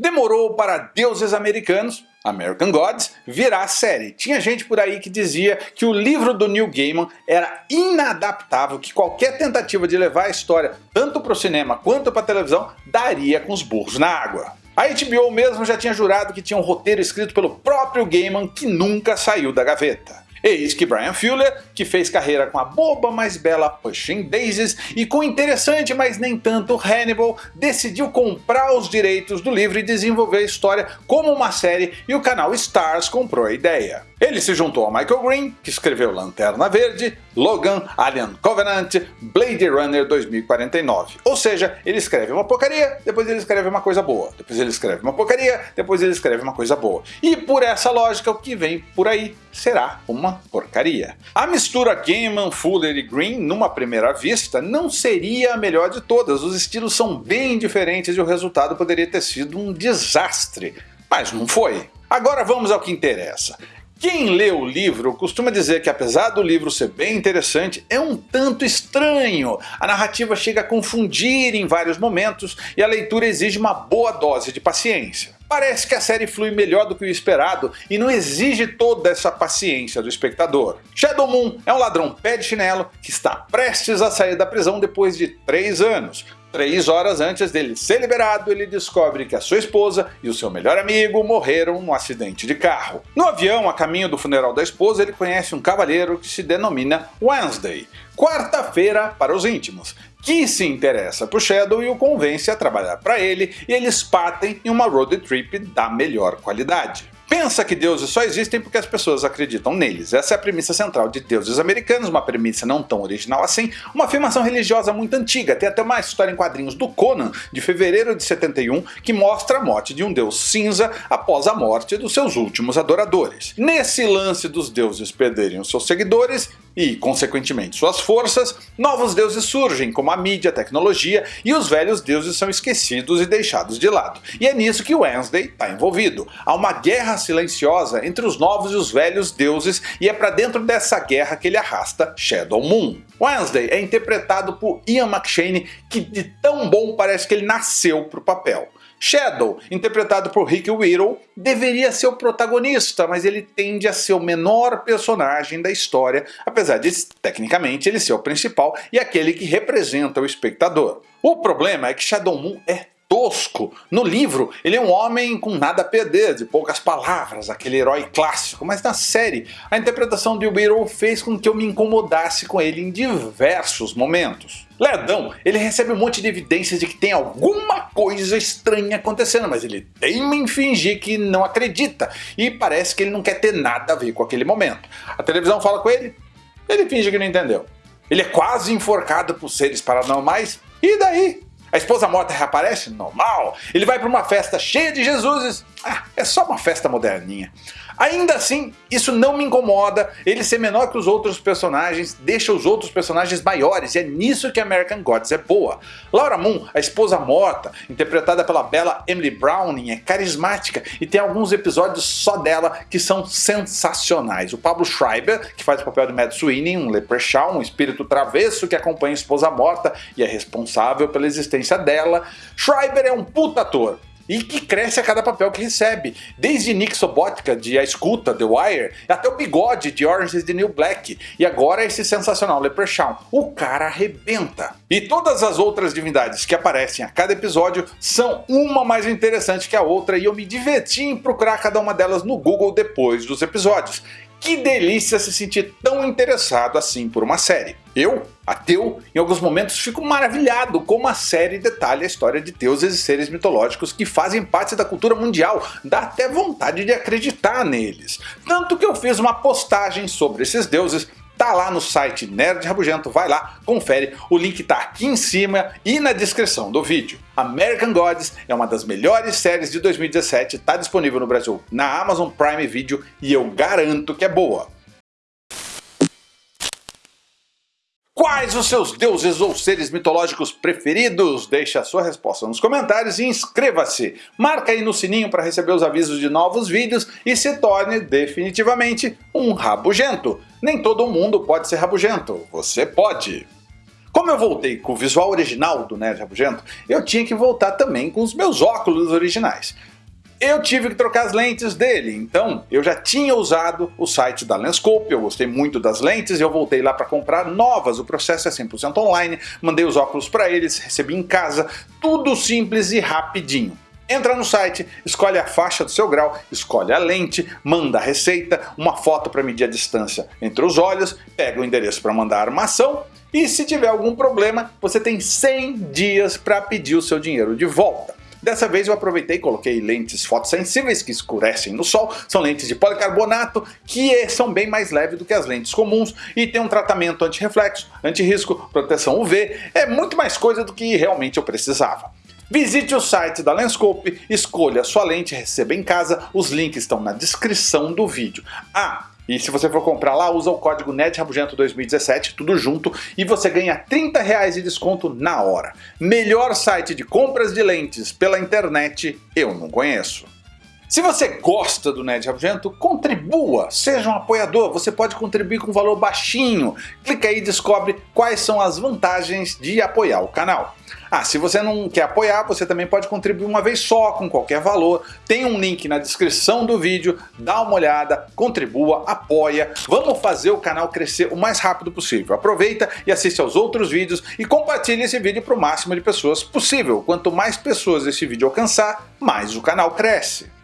Demorou para Deuses Americanos, American Gods, virar série. Tinha gente por aí que dizia que o livro do Neil Gaiman era inadaptável, que qualquer tentativa de levar a história tanto para o cinema quanto para a televisão daria com os burros na água. A HBO mesmo já tinha jurado que tinha um roteiro escrito pelo próprio Gaiman que nunca saiu da gaveta. Eis que Brian Fuller, que fez carreira com a boba mais bela Pushing Daisies e com o interessante mas nem tanto Hannibal, decidiu comprar os direitos do livro e desenvolver a história como uma série e o canal Stars comprou a ideia. Ele se juntou a Michael Green, que escreveu Lanterna Verde, Logan, Alien Covenant, Blade Runner 2049. Ou seja, ele escreve uma porcaria, depois ele escreve uma coisa boa, depois ele escreve uma porcaria, depois ele escreve uma coisa boa. E por essa lógica, o que vem por aí será uma porcaria. A mistura Gaiman, Fuller e Green, numa primeira vista, não seria a melhor de todas. Os estilos são bem diferentes e o resultado poderia ter sido um desastre. Mas não foi. Agora vamos ao que interessa. Quem lê o livro costuma dizer que apesar do livro ser bem interessante, é um tanto estranho. A narrativa chega a confundir em vários momentos e a leitura exige uma boa dose de paciência. Parece que a série flui melhor do que o esperado e não exige toda essa paciência do espectador. Shadow Moon é um ladrão pé de chinelo que está prestes a sair da prisão depois de 3 anos, Três horas antes dele ser liberado, ele descobre que a sua esposa e o seu melhor amigo morreram num acidente de carro. No avião, a caminho do funeral da esposa, ele conhece um cavalheiro que se denomina Wednesday, quarta-feira para os íntimos, que se interessa por Shadow e o convence a trabalhar para ele, e eles partem em uma road trip da melhor qualidade pensa que deuses só existem porque as pessoas acreditam neles. Essa é a premissa central de Deuses Americanos, uma premissa não tão original assim, uma afirmação religiosa muito antiga, tem até uma história em quadrinhos do Conan, de fevereiro de 71, que mostra a morte de um deus cinza após a morte dos seus últimos adoradores. Nesse lance dos deuses perderem os seus seguidores, e, consequentemente, suas forças, novos deuses surgem, como a mídia, a tecnologia, e os velhos deuses são esquecidos e deixados de lado. E é nisso que Wednesday está envolvido. Há uma guerra silenciosa entre os novos e os velhos deuses, e é para dentro dessa guerra que ele arrasta Shadow Moon. Wednesday é interpretado por Ian McShane, que de tão bom parece que ele nasceu para o papel. Shadow, interpretado por Rick Whittle, deveria ser o protagonista, mas ele tende a ser o menor personagem da história, apesar de, tecnicamente, ele ser o principal e aquele que representa o espectador. O problema é que Shadow Moon é tosco. No livro, ele é um homem com nada a perder, de poucas palavras, aquele herói clássico, mas na série, a interpretação de Whittle fez com que eu me incomodasse com ele em diversos momentos. Lerdão, ele recebe um monte de evidências de que tem alguma coisa estranha acontecendo, mas ele teima em fingir que não acredita, e parece que ele não quer ter nada a ver com aquele momento. A televisão fala com ele, ele finge que não entendeu. Ele é quase enforcado por seres paranormais, e daí? A esposa morta reaparece? Normal. Ele vai para uma festa cheia de Jesuses? Ah, é só uma festa moderninha. Ainda assim, isso não me incomoda, ele ser menor que os outros personagens deixa os outros personagens maiores, e é nisso que American Gods é boa. Laura Moon, a esposa morta, interpretada pela bela Emily Browning, é carismática e tem alguns episódios só dela que são sensacionais. O Pablo Schreiber, que faz o papel de Mad Sweeney, um leprechaun, um espírito travesso que acompanha a esposa morta e é responsável pela existência dela. Schreiber é um puta ator, e que cresce a cada papel que recebe, desde Nick Sobotka de A Escuta, The Wire, até o Bigode de Orange is the New Black, e agora esse sensacional Leprechaun. O cara arrebenta. E todas as outras divindades que aparecem a cada episódio são uma mais interessante que a outra e eu me diverti em procurar cada uma delas no Google depois dos episódios. Que delícia se sentir tão interessado assim por uma série. Eu, ateu, em alguns momentos fico maravilhado como a série detalha a história de deuses e seres mitológicos que fazem parte da cultura mundial, dá até vontade de acreditar neles. Tanto que eu fiz uma postagem sobre esses deuses tá lá no site Nerd Rabugento, vai lá, confere, o link tá aqui em cima e na descrição do vídeo. American Gods é uma das melhores séries de 2017, tá disponível no Brasil na Amazon Prime Video e eu garanto que é boa. Quais os seus deuses ou seres mitológicos preferidos? Deixe a sua resposta nos comentários e inscreva-se. Marca aí no sininho para receber os avisos de novos vídeos e se torne definitivamente um rabugento. Nem todo mundo pode ser rabugento, você pode. Como eu voltei com o visual original do Nerd Rabugento, eu tinha que voltar também com os meus óculos originais. Eu tive que trocar as lentes dele, então eu já tinha usado o site da Lenscope, eu gostei muito das lentes e eu voltei lá para comprar novas. O processo é 100% online, mandei os óculos para eles, recebi em casa, tudo simples e rapidinho. Entra no site, escolhe a faixa do seu grau, escolhe a lente, manda a receita, uma foto para medir a distância entre os olhos, pega o endereço para mandar a armação e se tiver algum problema, você tem 100 dias para pedir o seu dinheiro de volta. Dessa vez eu aproveitei e coloquei lentes fotossensíveis que escurecem no sol, são lentes de policarbonato que são bem mais leves do que as lentes comuns e tem um tratamento anti-reflexo, anti-risco, proteção UV, é muito mais coisa do que realmente eu precisava. Visite o site da Lenscope, escolha sua lente, receba em casa, os links estão na descrição do vídeo. Ah, e se você for comprar lá, usa o código NETRABUGENTO2017, tudo junto, e você ganha 30 reais de desconto na hora. Melhor site de compras de lentes pela internet eu não conheço. Se você gosta do Nerd Rabugento, contribua, seja um apoiador, você pode contribuir com um valor baixinho. Clica aí e descobre quais são as vantagens de apoiar o canal. Ah, se você não quer apoiar, você também pode contribuir uma vez só, com qualquer valor. Tem um link na descrição do vídeo, dá uma olhada, contribua, apoia. Vamos fazer o canal crescer o mais rápido possível. Aproveita e assiste aos outros vídeos e compartilhe esse vídeo para o máximo de pessoas possível. Quanto mais pessoas esse vídeo alcançar, mais o canal cresce.